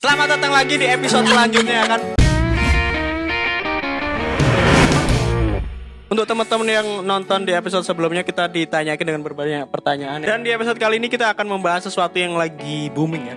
Selamat datang lagi di episode selanjutnya kan. Untuk teman-teman yang nonton di episode sebelumnya kita ditanyakan dengan berbagai pertanyaan dan di episode kali ini kita akan membahas sesuatu yang lagi booming ya.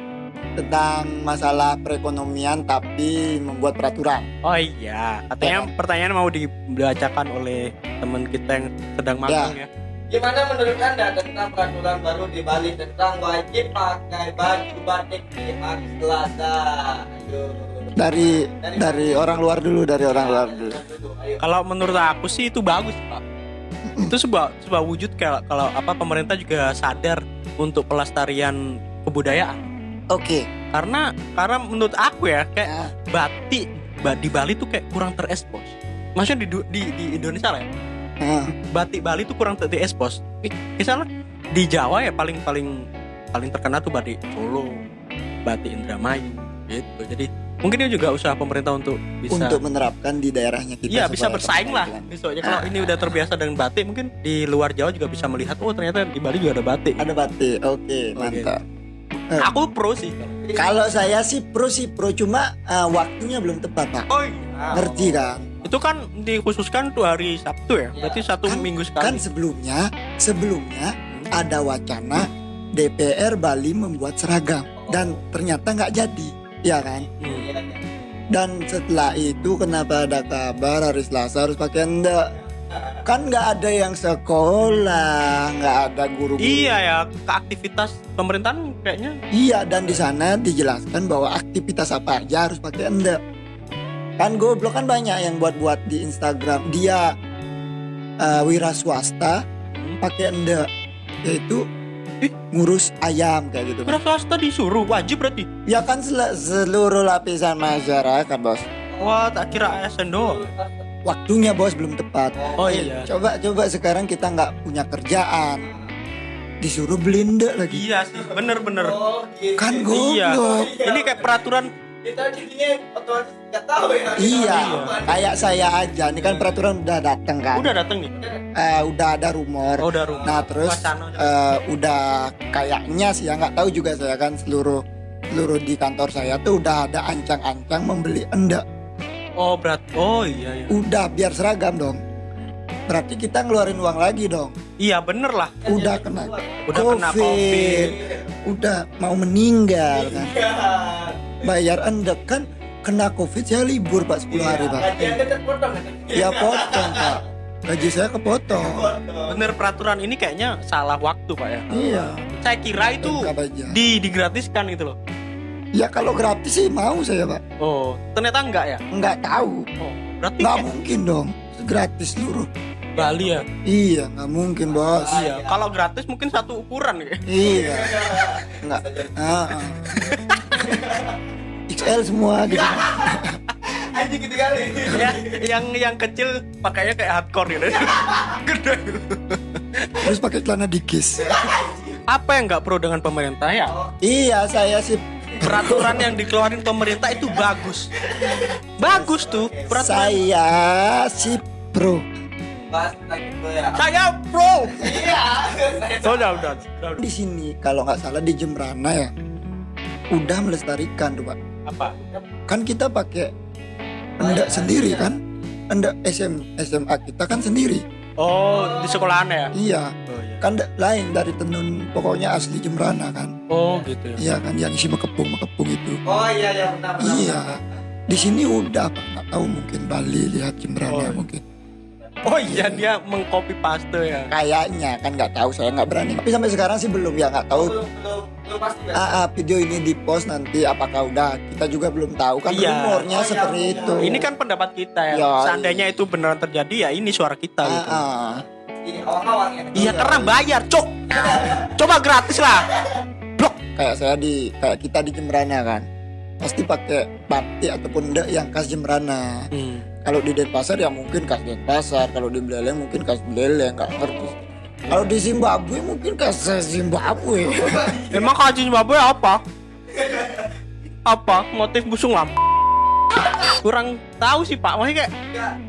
tentang masalah perekonomian tapi membuat peraturan. Oh iya, katanya pertanyaan mau dibacakan oleh teman kita yang sedang magang ya. Gimana menurut Anda tentang peraturan baru di Bali tentang wajib pakai baju batik di hari Selasa? Ayo. Dari dari orang luar dulu, dari orang luar dulu. Kalau menurut aku sih itu bagus pak. Itu sebuah sebuah wujud kayak kalau apa pemerintah juga sadar untuk pelestarian kebudayaan. Oke. Karena karena menurut aku ya kayak Ya. batik ba- di Bali tuh kayak kurang terekspos. Maksudnya di di, di Indonesia lah ya. Nah, Batik Bali tuh kurang ter- terekspos. Misalnya di Jawa ya paling paling paling terkenal tuh batik Solo, batik Indramayu gitu. Jadi mungkin ini juga usaha pemerintah untuk bisa untuk menerapkan di daerahnya kita. Iya bisa bersaing lah. Misalnya kalau ini udah terbiasa dengan batik Mungkin di luar Jawa juga bisa melihat Oh ternyata di Bali juga ada batik Ada batik. Oke, mantap. Eh. Aku pro sih Kalau saya sih pro sih pro cuma eh, waktunya belum tepat, Pak. Oh iya Ngerti kan? Itu kan dikhususkan tuh hari Sabtu ya Berarti satu Kan- minggu Kan sekali sebelumnya sebelumnya ada wacana DPR Bali membuat seragam dan ternyata nggak jadi, ya kan? Hmm. Dan setelah itu kenapa ada kabar hari Selasa harus pakai enggak? Kan nggak ada yang sekolah, nggak ada guru. Iya ya ke aktivitas pemerintahan kayaknya Iya dan di sana dijelaskan bahwa aktivitas apa aja harus pakai enggak. Kan goblok kan banyak yang buat-buat di Instagram dia eh, wira swasta pakai enggak yaitu Ih. ngurus ayam kayak gitu. Kira swasta disuruh wajib berarti Ya kan sel- seluruh lapisan masyarakat bos. Wah tak kira ASN doang Waktunya bos belum tepat. Oh iya Coba coba sekarang kita nggak punya kerjaan, disuruh belenda lagi. Iya sih bener-bener Oh, gitu. Kan Iya goblok. Ini kayak peraturan Kita jadinya otomatis nggak tahu ya. Iya, kayak saya aja. Ini kan peraturan udah datang kan. Udah dateng nih Eh, udah ada rumor. Oh udah rumah Nah terus eh, udah kayaknya sih ya nggak tahu juga saya kan seluruh seluruh di kantor saya tuh udah ada ancang-ancang membeli enggak. Oh berat Oh iya iya Udah biar seragam dong. Berarti kita ngeluarin uang lagi dong. Iya bener lah Udah kena Udah kena covid Udah mau meninggal kan. Iya. Bayar enggak kan kena covid saya libur pak 10 hari pak. Gajiannya terpotong kan? Ya potong pak. Gaji saya kepotong. Bener peraturan ini kayaknya salah waktu pak ya Iya. Saya kira itu di digratiskan gitu loh Ya kalau gratis sih mau saya pak. Oh ternyata enggak ya Nggak tahu. Oh berarti Nggak kayak mungkin dong. Gratis seluruh. Bali ya Iya nggak mungkin bos. Iya kalau gratis mungkin satu ukuran ya Iya. Nggak. Ah, ah. XL semua gitu. Anjing gitu kali. ya, yang yang kecil pakainya kayak hardcore gitu gede Terus pakai celana dikis. apa yang nggak pro dengan pemerintah ya Iya saya sih. peraturan yang dikeluarin pemerintah itu bagus bagus tuh peraturan Saya si pro. Ya. saya pro Iya. oh, udah, udah, udah. Di sini kalau nggak salah di Jembrana ya. Udah melestarikan tuh pak. Apa Kan kita pakai endak sendiri kan. Endak SM, SMA kita kan sendiri. oh di sekolahan ya Iya. oh iya Kan lain dari tenun pokoknya asli Jembrana kan. oh gitu ya Iya kan yang isi mekepung mekepung itu. Oh iya iya benar benar. Iya. Di sini udah Pak. Nggak tahu mungkin Bali lihat Jembrana Oh. mungkin. Oh iya dia mengcopy paste ya Kayaknya kan nggak tahu saya nggak berani. Tapi sampai sekarang sih belum ya nggak tahu. Belum belum belum pasti ya. Ah, ah, video ini di post nanti apakah udah kita juga belum tahu kan Iya. rumornya Oh, iya, seperti iya. itu. ini kan pendapat kita ya Ya, seandainya itu beneran terjadi ya ini suara kita ah, gitu ah. Ini awang-awang ya. iya karena bayar cok coba gratis lah blok kayak saya di kayak kita di Jembrana kan pasti pakai batik ataupun enggak yang khas Jembrana. hmm. Kalau di Denpasar ya mungkin khas Denpasar, kalau di Beleleng mungkin khas Beleleng, nggak ngerti. Kalau di Zimbabwe mungkin khas Zimbabwe. emang kaji Zimbabwe apa? Apa? Motif busung lampu kurang tahu sih pak. Maksudnya kayak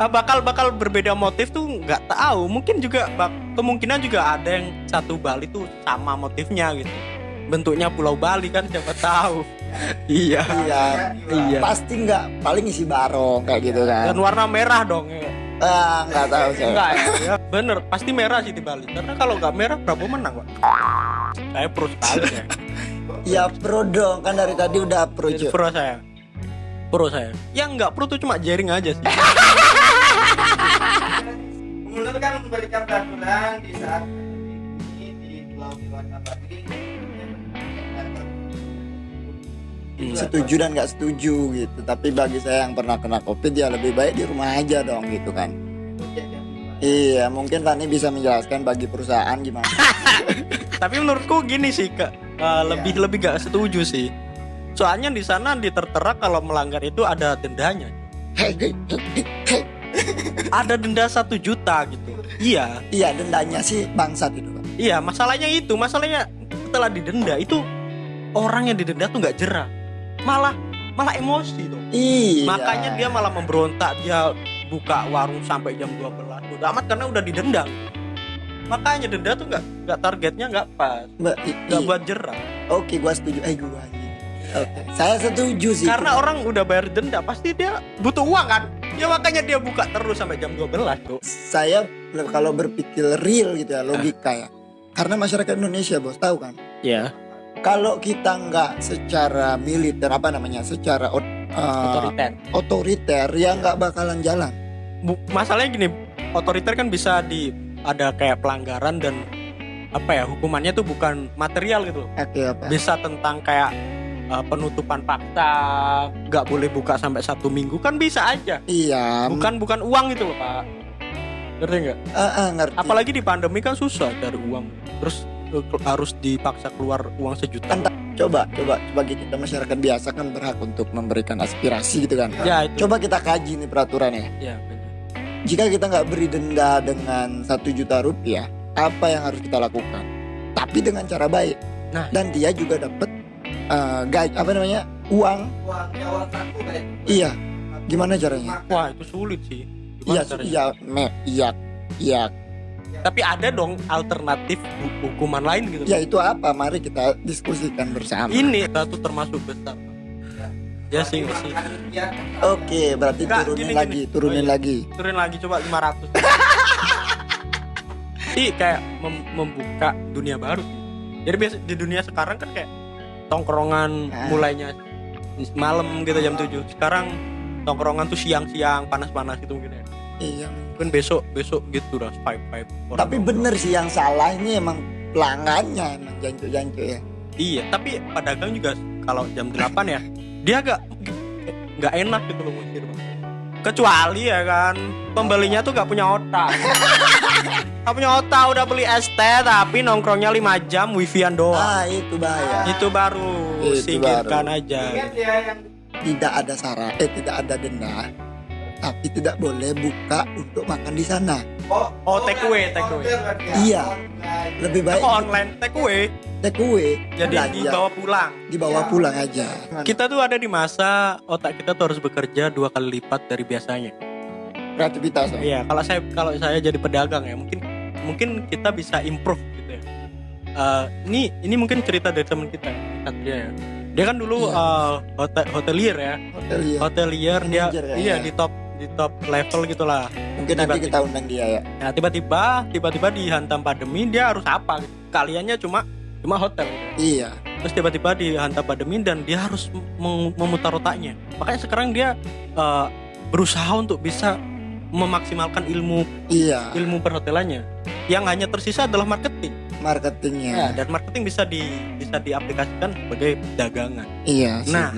ah, bakal bakal berbeda motif tuh nggak tahu. Mungkin juga kemungkinan juga ada yang satu Bali tuh sama motifnya gitu. Bentuknya Pulau Bali kan siapa tahu iya. Iya. Iya. Pasti nggak paling isi barong kayak gitu kan. Dan warna merah dong ya. ah nggak tahu saya enggak ya. Bener pasti merah sih di Bali. Karena kalau nggak merah Prabowo menang pak. Saya pro sekali ya. Ya pro dong. Kan dari tadi udah pro Jadi Jo. pro saya. Pro saya. Yang nggak pro tuh cuma jaring aja sih. Gubernur kan memberikan peraturan di saat ini di Pulau Dewata Bali. Setuju dan nggak setuju gitu. Tapi bagi saya yang pernah kena covid ya lebih baik di rumah aja dong gitu kan. Iya mungkin Fani bisa menjelaskan bagi perusahaan gimana. Tapi menurutku gini sih kak. Eh, lebih lebih gak setuju sih. Soalnya di sana ditertera kalau melanggar itu ada dendanya. Ada denda satu juta gitu. Iya. Iya dendanya sih bangsat itu iya masalahnya itu. Masalahnya setelah didenda itu orang yang didenda tuh nggak jerah malah malah emosi tuh. Iya. Makanya dia malah memberontak dia buka warung sampai jam 12 udah amat karena udah didenda makanya denda tuh nggak nggak targetnya nggak pas. Nggak buat jerah. Oke gua setuju. Eh gua oke saya setuju sih. Karena orang udah bayar denda pasti dia butuh uang kan? Ya makanya dia buka terus sampai jam 12 tuh. Saya kalau berpikir real gitu ya logika ya. Karena masyarakat Indonesia bos tahu kan? Ya kalau kita nggak secara militer apa namanya secara eh, otoriter. otoriter ya nggak bakalan jalan. Bu- masalahnya gini otoriter kan bisa di ada kayak pelanggaran dan apa ya hukumannya tuh bukan material gitu oke apa? Bisa tentang kayak uh, penutupan paksa nggak boleh buka sampai satu minggu kan bisa aja. Iya. Bukan bukan uang gitu loh pak. Ngerti nggak? Eh, eh, ngerti. Apalagi di pandemi kan susah cari uang. Terus uh, harus dipaksa keluar uang sejuta. Kan coba coba bagi kita masyarakat biasa kan berhak untuk memberikan aspirasi gitu kan. Ya itu. Coba kita kaji nih peraturannya. Ya benar. jika kita nggak beri denda dengan satu juta rupiah apa yang harus kita lakukan? Tapi dengan cara baik. Nah. dan dia juga dapat eh, gaj apa namanya uang. Uang saku kayak iya. Gimana caranya? Wah itu sulit sih. Iya caranya? iya me iya iya tapi ada dong alternatif hu- hukuman lain gitu. Ya itu apa? Mari kita diskusikan bersama. Ini satu termasuk besar ya sih sih. Oke berarti Enggak, turunin gini, lagi gini. turunin Oh, iya. lagi. Turun lagi coba 500 sih kayak mem- membuka dunia baru. Jadi biasa di dunia sekarang kan kayak tongkrongan Ah. mulainya malam gitu jam 7 sekarang tongkrongan tuh siang-siang panas-panas gitu mungkin ya iya. Mungkin besok besok gitu lah five five orang tapi nongkrong. bener sih yang salah ini emang pelanggannya emang jancu-jancu ya. Iya tapi pedagang juga kalau jam 8 ya dia agak nggak enak gitu loh ngusir Bang. kecuali ya kan pembelinya tuh gak punya otak. Gak punya otak udah beli ST tapi nongkrongnya 5 jam wifian doang. Ah itu bahaya. Itu baru Itu singkirkan baru. aja. Ingat ya yang tidak ada syarat eh tidak ada denda tapi tidak boleh buka untuk makan di sana oh, Oh, take away, take away. order berarti ya. Iya. Online. lebih baik Kok online take away take away jadi belanja, dibawa pulang dibawa pulang aja kita tuh ada di masa otak kita tuh harus bekerja dua kali lipat dari biasanya kreativitas ya. Iya, kalau saya kalau saya jadi pedagang ya mungkin mungkin kita bisa improve gitu ya. Eh, ini ini mungkin cerita dari teman kita Satria ya. Dia kan dulu Iya. eh, hotel hotelier ya, hotelier hotelier dia ya, iya iya. di top di top level gitulah. mungkin nanti tiba-tiba. kita undang dia ya Nah tiba-tiba tiba-tiba dihantam pandemi dia harus apa? Gitu. Kaliannya cuma cuma hotel. Gitu. iya Terus tiba-tiba dihantam pandemi dan dia harus mem- memutar otaknya. Makanya sekarang dia eh, berusaha untuk bisa memaksimalkan ilmu iya ilmu perhotelannya yang hanya tersisa adalah marketing marketingnya Ya, dan marketing bisa di bisa diaplikasikan sebagai dagangan iya sih Nah.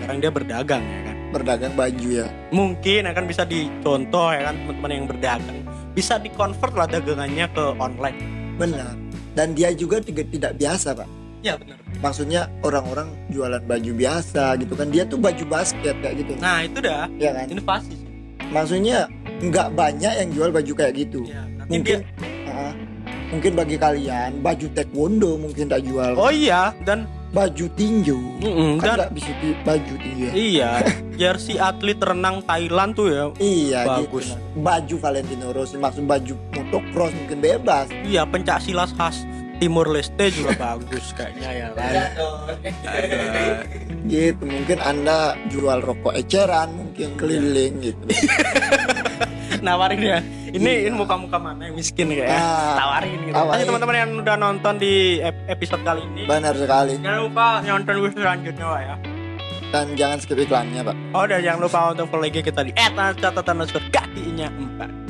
sekarang dia berdagang ya kan berdagang baju ya? Mungkin akan bisa dicontoh ya kan teman-teman yang berdagang. Bisa dikonvert lah dagangannya ke online. Benar. Dan dia juga tidak biasa pak. Ya benar. Maksudnya orang-orang jualan baju biasa gitu kan. Dia tuh baju basket kayak gitu. Nah itu dah. Ya kan? Inovasi sih. Maksudnya nggak banyak yang jual baju kayak gitu. Ya, mungkin dia ah, mungkin bagi kalian baju taekwondo mungkin tak jual. Oh iya dan baju tinju. Mm-mm, kan dan bisa di baju tinju ya? Iya jersey atlet renang Thailand tuh ya. Iya Bagus. gitu baju Valentino Rossi maksud baju motocross mungkin bebas. Iya pencak silat khas Timur Leste juga bagus kayaknya ya kan gitu mungkin anda jual rokok eceran mungkin keliling gitu nawarin ya. Ini ini muka-muka mana yang miskin kayak ya? Ah, tawarin gitu. tawarin. Teman-teman yang udah nonton di ep- episode kali ini. Benar sekali. Jangan lupa nonton gue selanjutnya Pak ya. Dan jangan skip iklannya pak. Oh dan jangan lupa untuk follow IG kita di @catatan underscore kakinya 4